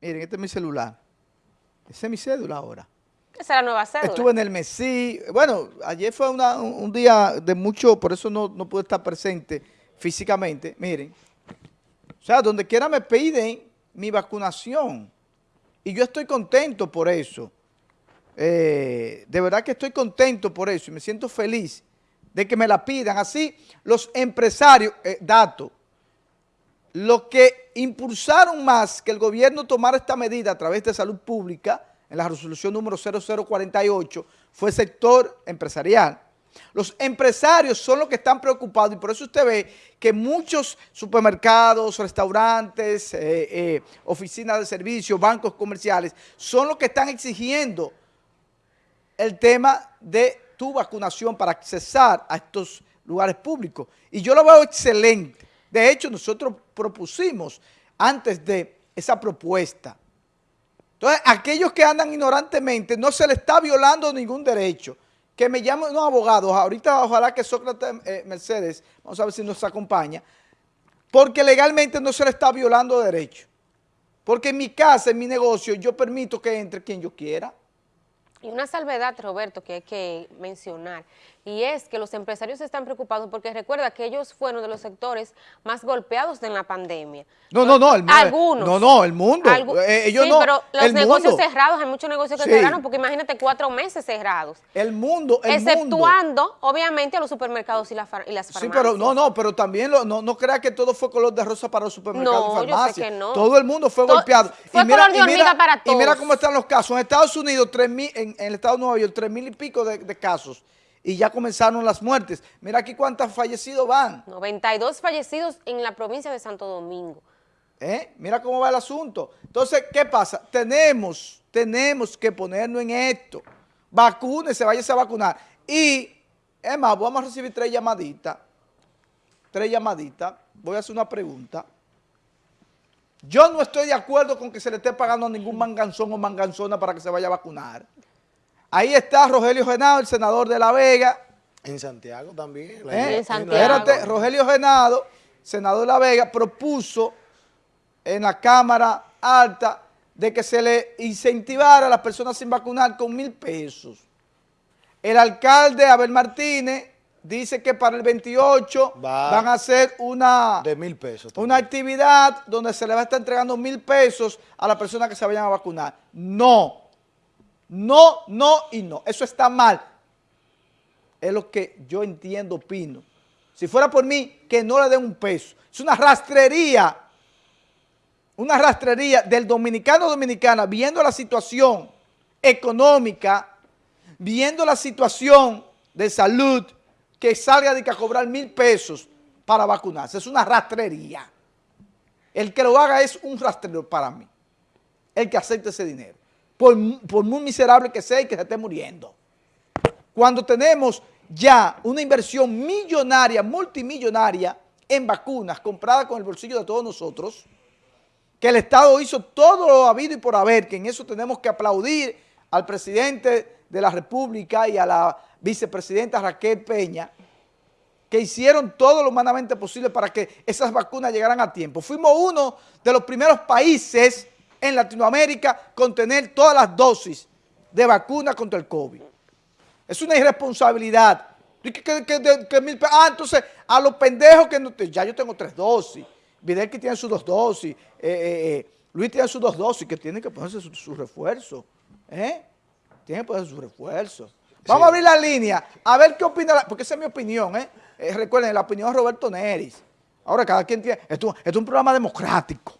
Miren, este es mi celular. Ese es mi cédula ahora. Esa es la nueva cédula. Estuve en el Mesí. Bueno, ayer fue una- un un día de mucho, por eso no, no pude estar presente físicamente. Miren. O sea, donde quiera me piden mi vacunación. Y yo estoy contento por eso. Eh, de verdad que estoy contento por eso y me siento feliz de que me la pidan. Así, los empresarios, eh, dato, lo que impulsaron más que el gobierno tomara esta medida a través de salud pública, en la resolución número 0048, fue el sector empresarial. Los empresarios son los que están preocupados y por eso usted ve que muchos supermercados, restaurantes, eh, eh, oficinas de servicio, bancos comerciales, son los que están exigiendo el tema de tu vacunación para accesar a estos lugares públicos. Y yo lo veo excelente. De hecho, nosotros propusimos antes de esa propuesta. Entonces, aquellos que andan ignorantemente, no se le está violando ningún derecho. Que me llamen unos abogados, ahorita ojalá que Sócrates eh, Mercedes, vamos a ver si nos acompaña, porque legalmente no se le está violando derecho. Porque en mi casa, en mi negocio, yo permito que entre quien yo quiera. Y una salvedad, Roberto, que hay que mencionar, y es que los empresarios están preocupados porque recuerda que ellos fueron de los sectores más golpeados en la pandemia. No, no, no, el mundo. Algunos. No, no, el mundo. Algu- Eh, ellos sí, no, pero los el negocios mundo. cerrados, hay muchos negocios que Sí. cerraron, porque imagínate cuatro meses cerrados. El mundo, el mundo. exceptuando, obviamente, a los supermercados y, la y las Sí, farmacias. pero no, no, pero también lo- no, no crea que todo fue color de rosa para los supermercados No, y yo sé farmacias. que no. Todo el mundo fue To- golpeado. fue color de hormiga para Y mira todos. cómo están los casos. En Estados Unidos, 3.000, en, en el estado de Nueva York, tres mil y pico de, de casos. Y ya comenzaron las muertes. Mira aquí cuántos fallecidos van. 92 fallecidos en la provincia de Santo Domingo. ¿eh? Mira cómo va el asunto. Entonces, ¿qué pasa? Tenemos, tenemos que ponernos en esto. Vacúnese, váyase a vacunar. Y, es más, vamos a recibir tres llamaditas. Tres llamaditas. Voy a hacer una pregunta. Yo no estoy de acuerdo con que se le esté pagando a ningún manganzón o manganzona para que se vaya a vacunar. Ahí está Rogelio Genado, el senador de La Vega. En Santiago también. ¿Eh? En Santiago. Espérate, Rogelio Genado, senador de La Vega, propuso en la Cámara Alta de que se le incentivara a las personas sin vacunar con mil pesos. El alcalde Abel Martínez dice que para el 28 Va. van a hacer una, De mil pesos. una actividad donde se le va a estar entregando mil pesos a las personas que se vayan a vacunar. No, no, no y no. Eso está mal. Es lo que yo entiendo, opino. Si fuera por mí, que no le den un peso. Es una rastrería, una rastrería del dominicano dominicana viendo la situación económica, viendo la situación de salud, que salga de que a cobrar mil pesos para vacunarse. Es una rastrería. El que lo haga es un rastrero para mí. El que acepte ese dinero. Por, mu- por muy miserable que sea y que se esté muriendo. Cuando tenemos ya una inversión millonaria, multimillonaria en vacunas compradas con el bolsillo de todos nosotros, que el Estado hizo todo lo habido y por haber, que en eso tenemos que aplaudir al presidente de la República y a la vicepresidenta Raquel Peña, que hicieron todo lo humanamente posible para que esas vacunas llegaran a tiempo. Fuimos uno de los primeros países en Latinoamérica con tener todas las dosis de vacuna contra el COVID. Es una irresponsabilidad. Que- que- que- ah, entonces, a los pendejos que no, ya yo tengo tres dosis, Vidal que tiene sus dos dosis, eh, eh, eh, Luis tiene sus dos dosis, que tienen que ponerse su, su refuerzo. ¿eh? Tienen que ponerse su refuerzo. Vamos a abrir la línea, a ver qué opina, la- porque esa es mi opinión, ¿eh? Eh, recuerden, la opinión de Roberto Neris. Ahora cada quien tiene, esto, esto es un programa democrático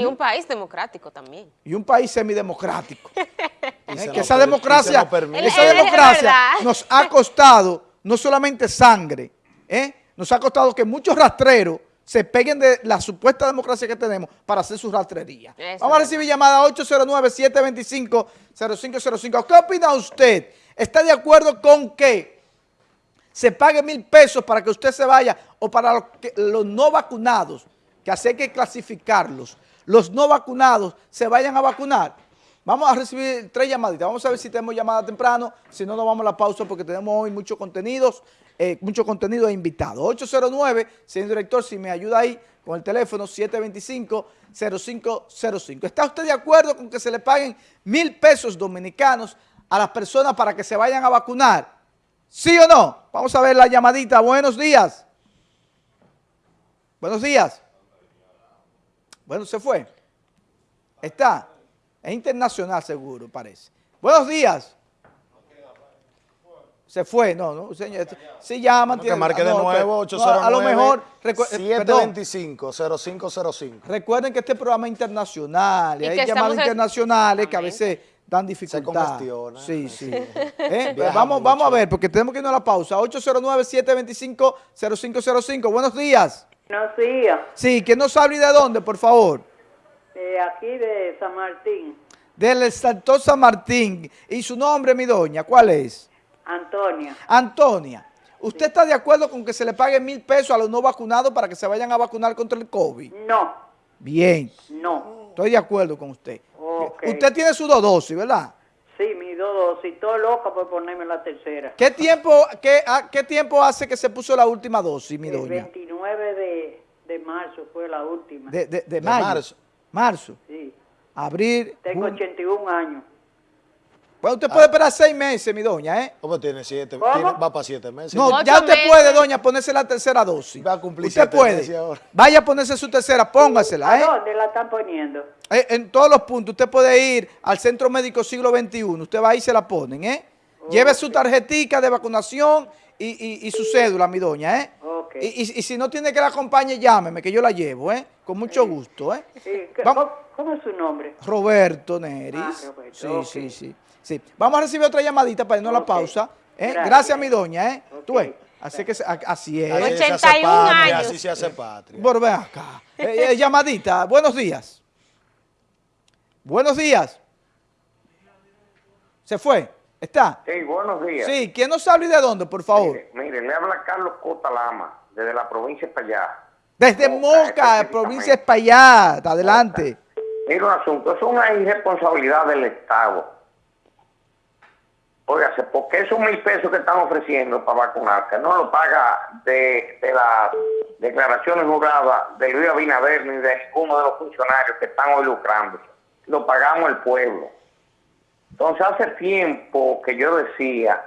Y un país democrático también. y un país semidemocrático. ¿eh? que esa democracia, esa Es- es democracia nos ha costado no solamente sangre, ¿eh? nos ha costado que muchos rastreros se peguen de la supuesta democracia que tenemos para hacer su rastrería. Eso Vamos a recibir llamada 809-725-0505. ¿Qué opina usted? ¿Está de acuerdo con que se pague mil pesos para que usted se vaya o para los, que- los no vacunados, que así hay que clasificarlos, los no vacunados se vayan a vacunar? Vamos a recibir tres llamaditas, vamos a ver si tenemos llamada temprano, si no nos vamos a la pausa porque tenemos hoy muchos contenidos, eh, mucho contenido de invitados. 809, señor director, si me ayuda ahí con el teléfono 725-0505. ¿Está usted de acuerdo con que se le paguen mil pesos dominicanos a las personas para que se vayan a vacunar? ¿Sí o no? Vamos a ver la llamadita. Buenos días. Buenos días. Bueno, se fue. Está. Es internacional seguro, parece. Buenos días. Se fue, no, no, señor. Sí llama. que marque de no, nuevo, no, 809 a lo mejor, recu- eh, perdón, 725-0505. recuerden que este programa es internacional y, Y hay llamadas en- internacionales que a veces dan dificultad. congestiona. Sí, sí. ¿Eh? Viaja vamos, vamos a ver, porque tenemos que irnos a la pausa. 809-725-0505. Buenos días. Buenos días, Sí, ¿quién nos habla y de dónde, por favor? de aquí de San Martín, Del Santo San Martín. ¿Y su nombre, mi doña? ¿Cuál es? Antonia. Antonia, ¿usted está de acuerdo con que se le pague mil pesos a los no vacunados para que se vayan a vacunar contra el COVID? No, Bien, no. estoy de acuerdo con usted. Ok. Usted tiene su dos dosis, ¿verdad? Sí, mi dos dosis, estoy loca por ponerme la tercera. ¿Qué tiempo, qué, a- qué tiempo hace que se puso la última dosis, mi El doña? 29 de, de marzo fue la última. De, de- de De mayo. marzo. Marzo. Sí, Abril. tengo junio. 81 años. Bueno, usted puede esperar seis meses, mi doña, ¿eh? ¿Cómo tiene siete? ¿Cómo? tiene- va para siete meses. No, Ocho ya usted meses. puede, doña, ponerse la tercera dosis. Va a cumplir Usted siete puede. meses ahora. Vaya a ponerse su tercera, póngasela, ¿A ¿eh? dónde la están poniendo? Eh, En todos los puntos, usted puede ir al Centro Médico Siglo XXI, usted va ahí y se la ponen, ¿eh? Lleve su tarjetica de vacunación y, y- y su cédula, mi doña, ¿eh? Y, y- y si no tiene que la acompañe, llámeme, que yo la llevo, ¿eh? Con mucho gusto, ¿eh? Sí, ¿qué- Vamos- ¿cómo, cómo es su nombre? Roberto Neris. Ah, Roberto, sí, sí, sí, sí. Vamos a recibir otra llamadita para irnos a la pausa. ¿eh? Gracias. Gracias. mi doña, ¿eh? Tú ves, así, que, así es. Así se hace 81 patria, años. Así se hace patria. Bueno, ven acá. Eh, eh, llamadita, buenos días. Buenos días. ¿Se fue? ¿Está? Sí, buenos días. Sí, ¿quién nos habla y de dónde, por favor? Mire, mire, le habla Carlos Cota Lama, desde la provincia de Payá. Desde Moca, provincia de Espaillat. Adelante. Mira un asunto, es una irresponsabilidad del Estado. Óigase, porque esos mil pesos que están ofreciendo para vacunarse no lo paga de, de las declaraciones juradas de Luis Abinader ni de ninguno de los funcionarios que están hoy lucrándose. Lo pagamos el pueblo. Entonces hace tiempo que yo decía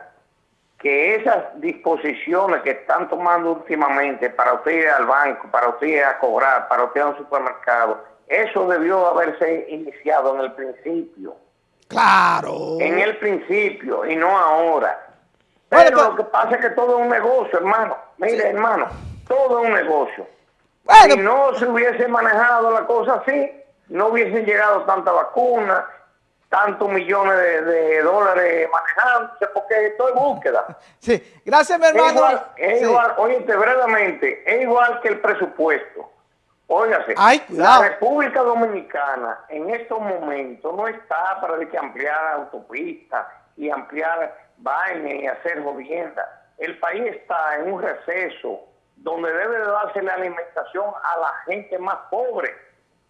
que esas disposiciones que están tomando últimamente para usted ir al banco, para usted ir a cobrar, para usted ir a un supermercado, eso debió haberse iniciado en el principio, Claro. en el principio y no ahora. Bueno, Pero pues- lo que pasa es que todo es un negocio, hermano. Mire, hermano, todo es un negocio. Bueno, si no se hubiese manejado la cosa así, no hubiesen llegado tantas vacunas, tantos millones de, de dólares manejándose, porque esto es búsqueda. sí. Gracias, mi Es hermano. igual, es Sí. igual, es igual que el presupuesto. Óigase, Ay, la República Dominicana en estos momentos no está para de que ampliar autopistas y ampliar vainas y hacer jodiendas. El país está en un receso donde debe de darse la alimentación a la gente más pobre.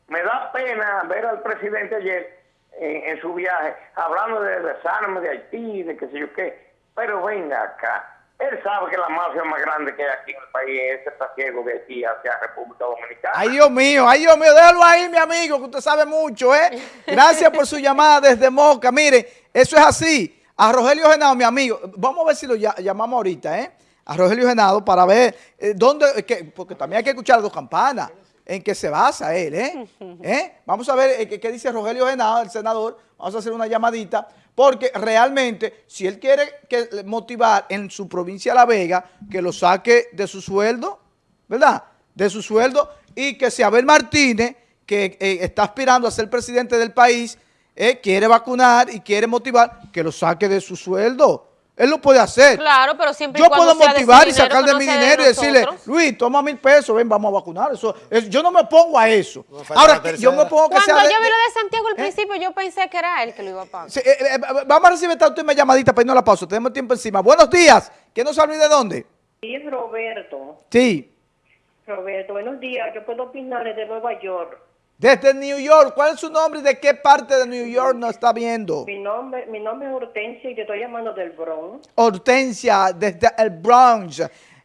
Me da pena ver al presidente ayer en, su viaje hablando de desarme de Haití, de qué sé yo qué. Pero venga acá. Él sabe que la mafia más grande que hay aquí en el país es ese trasiego de Haití hacia República Dominicana. Ay, Dios mío, ay, Dios mío, déjalo ahí, mi amigo, que usted sabe mucho, ¿eh? Gracias por su llamada desde Moca. Mire, eso es así. A Rogelio Genado, mi amigo, vamos a ver si lo ll- llamamos ahorita, ¿eh? A Rogelio Genado para ver eh, dónde, que- porque también hay que escuchar dos campanas, en qué se basa él, ¿eh? ¿Eh? Vamos a ver eh, qué, dice Rogelio Genado, el senador. Vamos a hacer una llamadita, porque realmente, si él quiere que, motivar en su provincia La Vega, que lo saque de su sueldo, ¿verdad? De su sueldo y que si Abel Martínez, que eh, está aspirando a ser presidente del país, quiere vacunar y quiere motivar, que lo saque de su sueldo. Él lo puede hacer. Claro, pero siempre Yo cuando puedo motivar y sacar de mi dinero y decirle. Luis, toma mil pesos, ven, vamos a vacunar. Eso, es- yo no me pongo a eso. No Ahora, yo me pongo que Cuando sea de- yo vi lo de Santiago al ¿Eh? principio, yo pensé que era él que lo iba a pagar. Sí, eh, eh, vamos a recibir esta última llamadita para irnos a la pausa. Tenemos tiempo encima. Buenos días. ¿Quién nos habla de dónde? Sí, es Roberto. Sí. Roberto, buenos días. Yo puedo opinar desde Nueva York. Desde New York. ¿Cuál es su nombre y de qué parte de New York nos está viendo? Mi nombre, mi nombre es Hortensia y te estoy llamando del Bronx. Hortensia, desde el Bronx.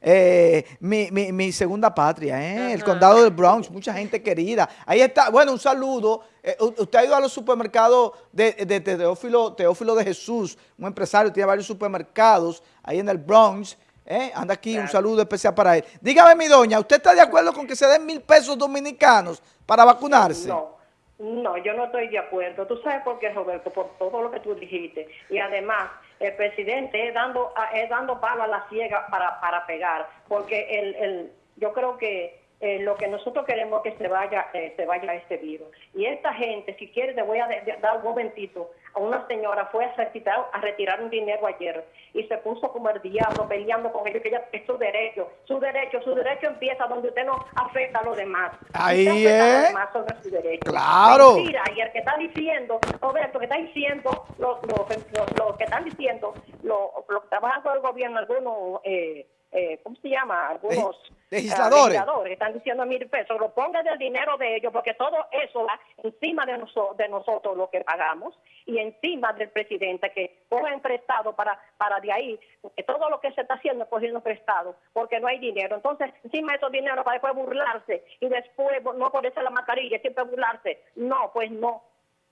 eh, mi, mi- mi segunda patria, ¿eh? el condado del Bronx, mucha gente querida. Ahí está, bueno, un saludo. Eh, usted ha ido a los supermercados de, de- de Teófilo, Teófilo de Jesús, un empresario, tiene varios supermercados ahí en el Bronx. ¿eh? Anda aquí, un saludo especial para él. Dígame, mi doña, ¿usted está de acuerdo con que se den mil pesos dominicanos para vacunarse? No, no, yo no estoy de acuerdo. ¿Tú sabes por qué, Roberto? Por todo lo que tú dijiste. Y además, el presidente es dando, es dando palo a la ciega para, para pegar. Porque el, el, yo creo que eh, lo que nosotros queremos es que se vaya, eh, se vaya este virus. Y esta gente, si quieres, te voy a dar un momentito. A una señora fue a retirar, a retirar un dinero ayer y se puso como el diablo peleando con ellos, que ella es su derecho, su derecho, su derecho empieza donde usted no afecta a los demás. Ahí es. demás sobre su derecho. Claro. Mentira, y el que está diciendo, Roberto, que está diciendo, lo, lo, lo- lo que están diciendo, lo, lo que trabajan con el gobierno, algunos, eh, eh, ¿cómo se llama? Algunos legisladores. ah, legisladores que están diciendo mil pesos, lo pongan del dinero de ellos, porque todo eso va encima de, noso- de nosotros lo que pagamos y encima del presidente que cogen prestado para, para de ahí, porque todo lo que se está haciendo es cogiendo prestado, porque no hay dinero. Entonces, encima de esos dinero para después burlarse y después no ponerse la mascarilla, siempre burlarse. No, pues no.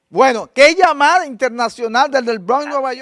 Bueno, ¿qué llamada internacional desde el Bronx, Nueva York?